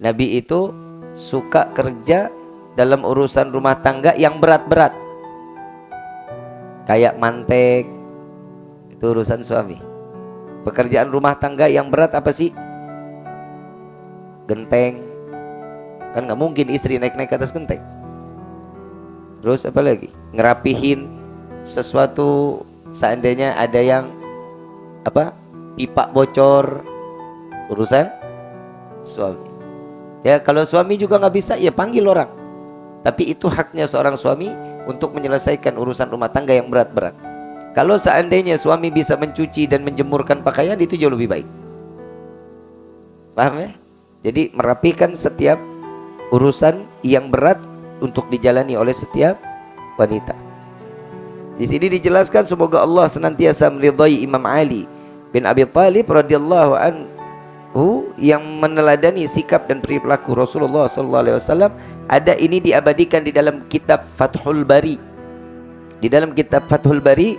Nabi itu suka kerja dalam urusan rumah tangga yang berat-berat. Kayak mantek, itu urusan suami. Pekerjaan rumah tangga yang berat apa sih? Genteng. Kan nggak mungkin istri naik-naik ke atas genteng. Terus apa lagi? Ngerapihin sesuatu seandainya ada yang apa? Pipa bocor. Urusan suami. Ya kalau suami juga nggak bisa ya panggil orang. Tapi itu haknya seorang suami untuk menyelesaikan urusan rumah tangga yang berat-berat. Kalau seandainya suami bisa mencuci dan menjemurkan pakaian itu jauh lebih baik. Paham ya? Jadi merapikan setiap urusan yang berat untuk dijalani oleh setiap wanita. Di sini dijelaskan semoga Allah senantiasa meridai Imam Ali bin Abi Thalib radhiyallahu anhu yang meneladani sikap dan perilaku Rasulullah sallallahu alaihi wasallam ada ini diabadikan di dalam kitab Fathul Bari. Di dalam kitab Fathul Bari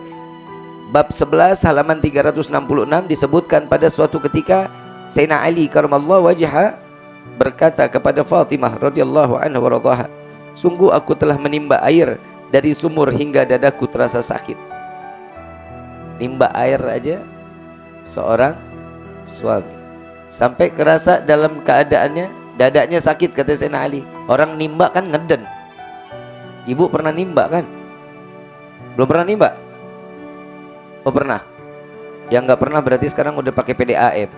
bab 11 halaman 366 disebutkan pada suatu ketika Sayyidina Ali karamallahu wajha berkata kepada Fatimah radhiyallahu anha wa Sungguh aku telah menimba air dari sumur hingga dadaku terasa sakit. Nimba air aja seorang suami sampai kerasa dalam keadaannya dadanya sakit kata Sayyidina Ali. Orang nimba kan ngeden. Ibu pernah nimba kan? Belum pernah nimba? Oh pernah. Yang nggak pernah berarti sekarang udah pakai PDAM.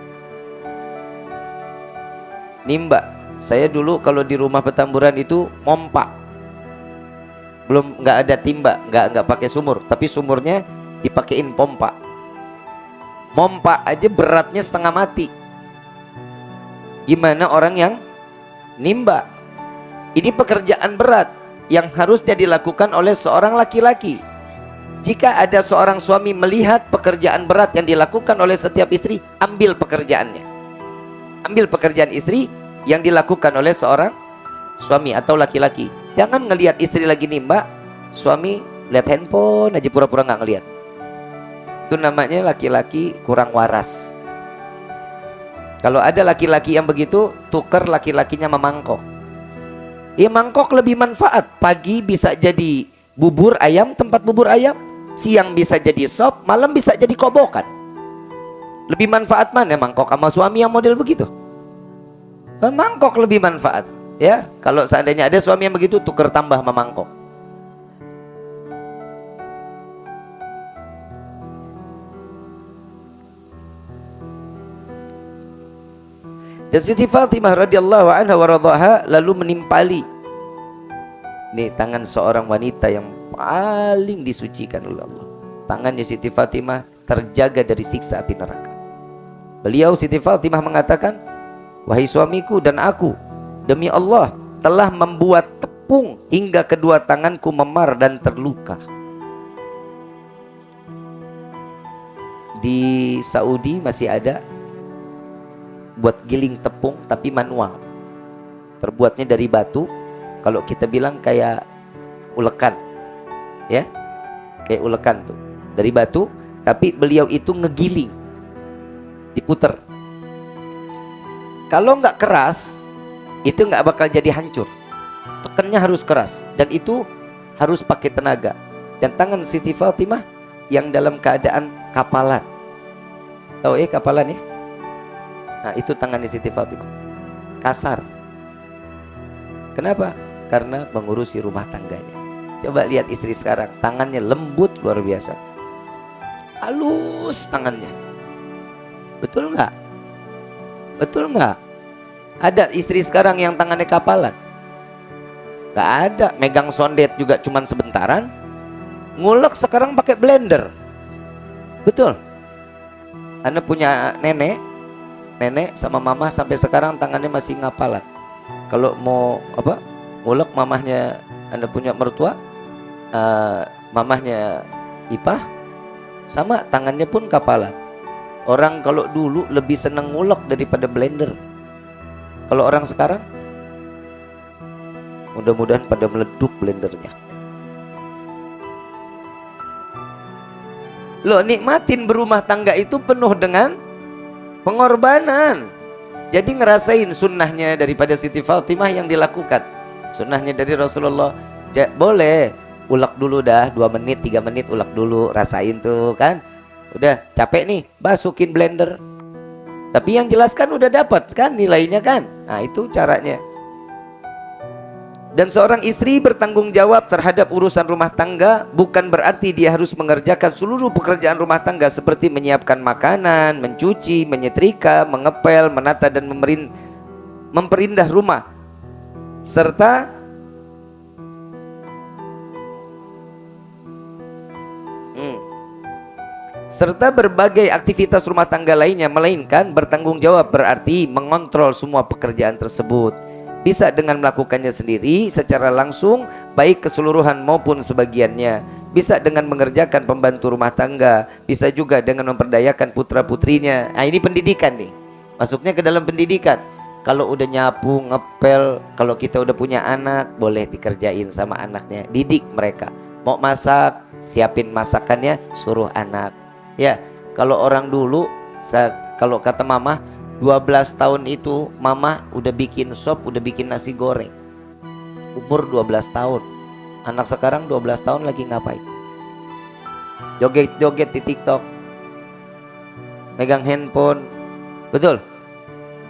Nimba. Saya dulu kalau di rumah petamburan itu mompa. Belum nggak ada timba, nggak nggak pakai sumur, tapi sumurnya dipakein pompa. Mompa aja beratnya setengah mati. Gimana orang yang nimba? Ini pekerjaan berat yang harusnya dilakukan oleh seorang laki-laki. Jika ada seorang suami melihat pekerjaan berat yang dilakukan oleh setiap istri, ambil pekerjaannya. Ambil pekerjaan istri yang dilakukan oleh seorang suami atau laki-laki. Jangan ngelihat istri lagi nimba, suami lihat handphone aja pura-pura nggak ngelihat. Itu namanya laki-laki kurang waras. Kalau ada laki-laki yang begitu, tukar laki-lakinya memangkok. Ya mangkok lebih manfaat. Pagi bisa jadi bubur ayam, tempat bubur ayam siang bisa jadi sop, malam bisa jadi kobokan. Lebih manfaat mana mangkok sama suami yang model begitu? Mangkok lebih manfaat. Ya, kalau seandainya ada suami yang begitu, tuker tambah sama mangkok. Dan Siti Fatimah radhiyallahu anha wa lalu menimpali ini tangan seorang wanita yang paling disucikan oleh Allah. Tangannya Siti Fatimah terjaga dari siksa api neraka. Beliau Siti Fatimah mengatakan, Wahai suamiku dan aku, demi Allah telah membuat tepung hingga kedua tanganku memar dan terluka. Di Saudi masih ada buat giling tepung tapi manual. Terbuatnya dari batu. Kalau kita bilang kayak ulekan ya kayak ulekan tuh. Dari batu tapi beliau itu ngegiling diputer. Kalau nggak keras itu nggak bakal jadi hancur. Tekannya harus keras dan itu harus pakai tenaga. Dan tangan Siti Fatimah yang dalam keadaan kapalan. Tahu eh kapalan ya nah itu tangannya Siti Fatimah kasar kenapa karena mengurusi rumah tangganya Coba lihat istri sekarang, tangannya lembut luar biasa. Halus tangannya. Betul nggak? Betul nggak? Ada istri sekarang yang tangannya kapalan? Gak ada. Megang sondet juga cuman sebentaran. Ngulek sekarang pakai blender. Betul. Anda punya nenek, nenek sama mama sampai sekarang tangannya masih ngapalan. Kalau mau apa? Ngulek mamahnya Anda punya mertua, uh, mamahnya Ipah sama tangannya pun kapalan. Orang kalau dulu lebih seneng ngulek daripada blender. Kalau orang sekarang mudah-mudahan pada meleduk blendernya. Lo nikmatin berumah tangga itu penuh dengan pengorbanan. Jadi ngerasain sunnahnya daripada Siti Fatimah yang dilakukan. Sunnahnya dari Rasulullah. Ja, boleh ulek dulu dah dua menit tiga menit ulek dulu rasain tuh kan. Udah capek nih masukin blender. Tapi yang jelaskan udah dapat kan nilainya kan. Nah itu caranya. Dan seorang istri bertanggung jawab terhadap urusan rumah tangga bukan berarti dia harus mengerjakan seluruh pekerjaan rumah tangga seperti menyiapkan makanan, mencuci, menyetrika, mengepel, menata dan memperindah rumah. Serta hmm, serta berbagai aktivitas rumah tangga lainnya melainkan bertanggung jawab berarti mengontrol semua pekerjaan tersebut bisa dengan melakukannya sendiri secara langsung baik keseluruhan maupun sebagiannya. Bisa dengan mengerjakan pembantu rumah tangga. Bisa juga dengan memperdayakan putra putrinya nah ini pendidikan nih. Masuknya ke dalam pendidikan. Kalau udah nyapu ngepel kalau kita udah punya anak boleh dikerjain sama anaknya. Didik mereka. Mau masak siapin masakannya suruh anak. Ya kalau orang dulu kalau kata mama 12 tahun itu mama udah bikin sop, udah bikin nasi goreng. Umur 12 tahun. Anak sekarang 12 tahun lagi ngapain? Joget-joget di TikTok. Megang handphone. Betul?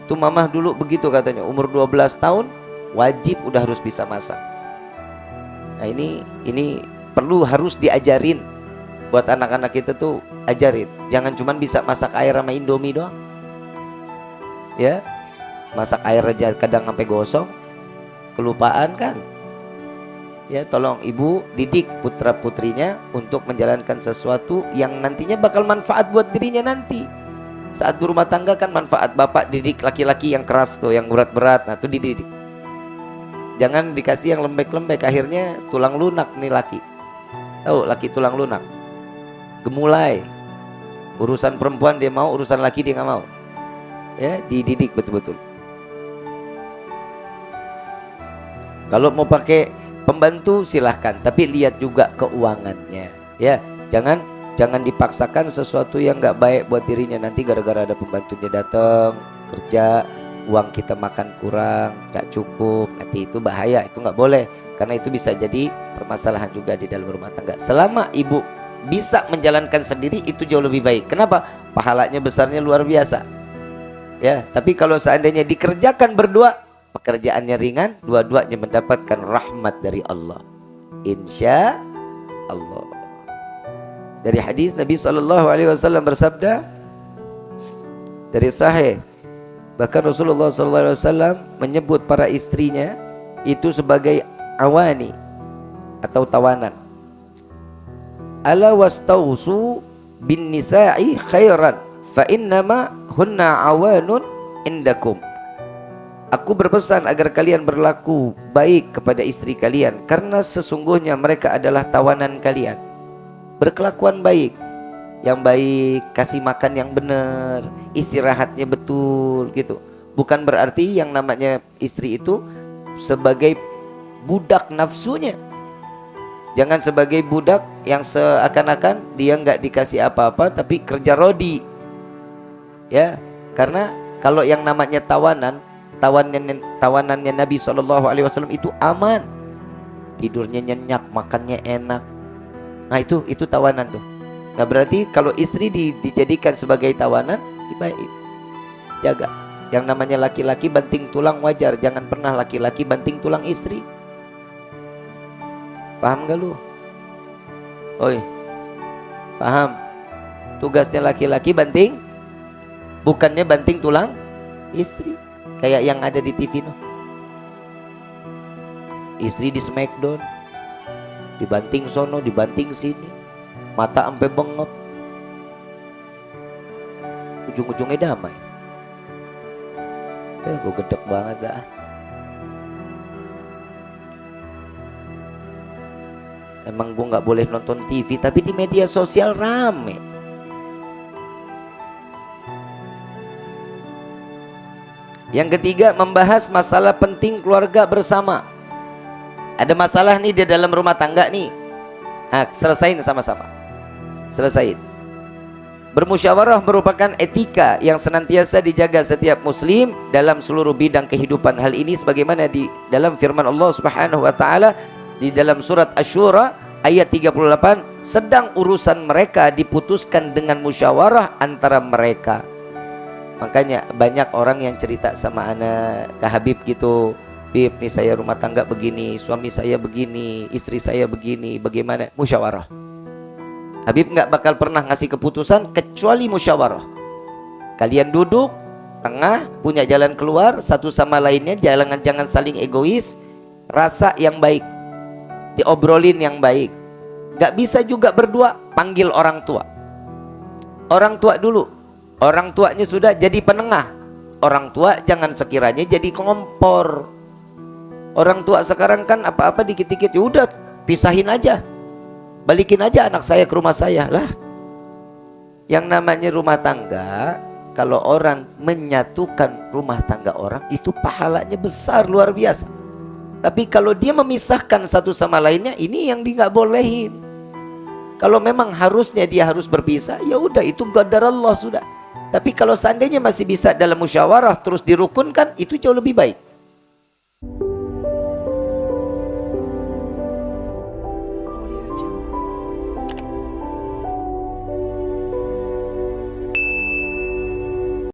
Tuh mama dulu begitu katanya, umur 12 tahun wajib udah harus bisa masak. Nah, ini ini perlu harus diajarin buat anak-anak kita tuh ajarin. Jangan cuma bisa masak air sama Indomie doang ya masak air aja kadang sampai gosong kelupaan kan? Ya tolong ibu didik putra putrinya untuk menjalankan sesuatu yang nantinya bakal manfaat buat dirinya nanti. Saat berumah tangga kan manfaat bapak didik laki-laki yang keras tuh yang berat-berat. Nah itu dididik. Jangan dikasih yang lembek-lembek akhirnya tulang lunak nih laki. Tahu laki tulang lunak? Gemulai. Urusan perempuan dia mau urusan laki dia nggak mau ya dididik betul-betul. Kalau mau pakai pembantu silahkan. Tapi lihat juga keuangannya. Ya jangan jangan dipaksakan sesuatu yang nggak baik buat dirinya. Nanti gara-gara ada pembantunya datang kerja uang kita makan kurang nggak cukup. Nanti itu bahaya itu nggak boleh. Karena itu bisa jadi permasalahan juga di dalam rumah tangga. Selama ibu bisa menjalankan sendiri itu jauh lebih baik. Kenapa? Pahalanya besarnya luar biasa ya tapi kalau seandainya dikerjakan berdua pekerjaannya ringan dua-duanya mendapatkan rahmat dari Allah. Insya Allah. Dari hadis Nabi Shallallahu Alaihi Wasallam bersabda dari Sahih bahkan Rasulullah Shallallahu Alaihi Wasallam menyebut para istrinya itu sebagai awani atau tawanan. Ala wastausu bin nisa'i khairan fa innama hunna awanun indakum Aku berpesan agar kalian berlaku baik kepada istri kalian karena sesungguhnya mereka adalah tawanan kalian. Berkelakuan baik, yang baik, kasih makan yang benar, istirahatnya betul gitu. Bukan berarti yang namanya istri itu sebagai budak nafsunya. Jangan sebagai budak yang seakan-akan dia nggak dikasih apa-apa tapi kerja rodi ya karena kalau yang namanya tawanan tawanan tawanannya Nabi Shallallahu Alaihi Wasallam itu aman. Tidurnya nyenyak makannya enak. Nah itu itu tawanan tuh. Nah berarti kalau istri di, dijadikan sebagai tawanan baik jaga. Yang namanya laki-laki banting tulang wajar. Jangan pernah laki-laki banting tulang istri. Paham gak lu? Oi. Paham. Tugasnya laki-laki banting bukannya banting tulang? Istri. Kayak yang ada di TV no. istri di smackdown dibanting sono dibanting sini mata sampai bengok. Ujung-ujungnya damai. Eh gue gedek banget dah emang gue nggak boleh nonton TV tapi di media sosial rame Yang ketiga membahas masalah penting keluarga bersama. Ada masalah nih di dalam rumah tangga nih. Nah, selesain sama-sama. Selesain. Bermusyawarah merupakan etika yang senantiasa dijaga setiap muslim dalam seluruh bidang kehidupan. Hal ini sebagaimana di dalam firman Allah Subhanahu wa taala di dalam surat Asy-Syura ayat 38, sedang urusan mereka diputuskan dengan musyawarah antara mereka. Makanya banyak orang yang cerita sama anak ke Habib gitu. Bib, nih saya rumah tangga begini, suami saya begini, istri saya begini, bagaimana? Musyawarah. Habib nggak bakal pernah ngasih keputusan kecuali musyawarah. Kalian duduk tengah punya jalan keluar satu sama lainnya jangan jangan saling egois rasa yang baik diobrolin yang baik nggak bisa juga berdua panggil orang tua orang tua dulu orang tuanya sudah jadi penengah. Orang tua jangan sekiranya jadi kompor orang tua sekarang kan apa-apa dikit-dikit ya udah pisahin aja. Balikin aja anak saya ke rumah saya. Lah yang namanya rumah tangga kalau orang menyatukan rumah tangga orang itu pahalanya besar luar biasa. Tapi kalau dia memisahkan satu sama lainnya ini yang dia nggak bolehin. Kalau memang harusnya dia harus berpisah ya udah itu qadar Allah sudah tapi kalau seandainya masih bisa dalam musyawarah terus dirukunkan itu jauh lebih baik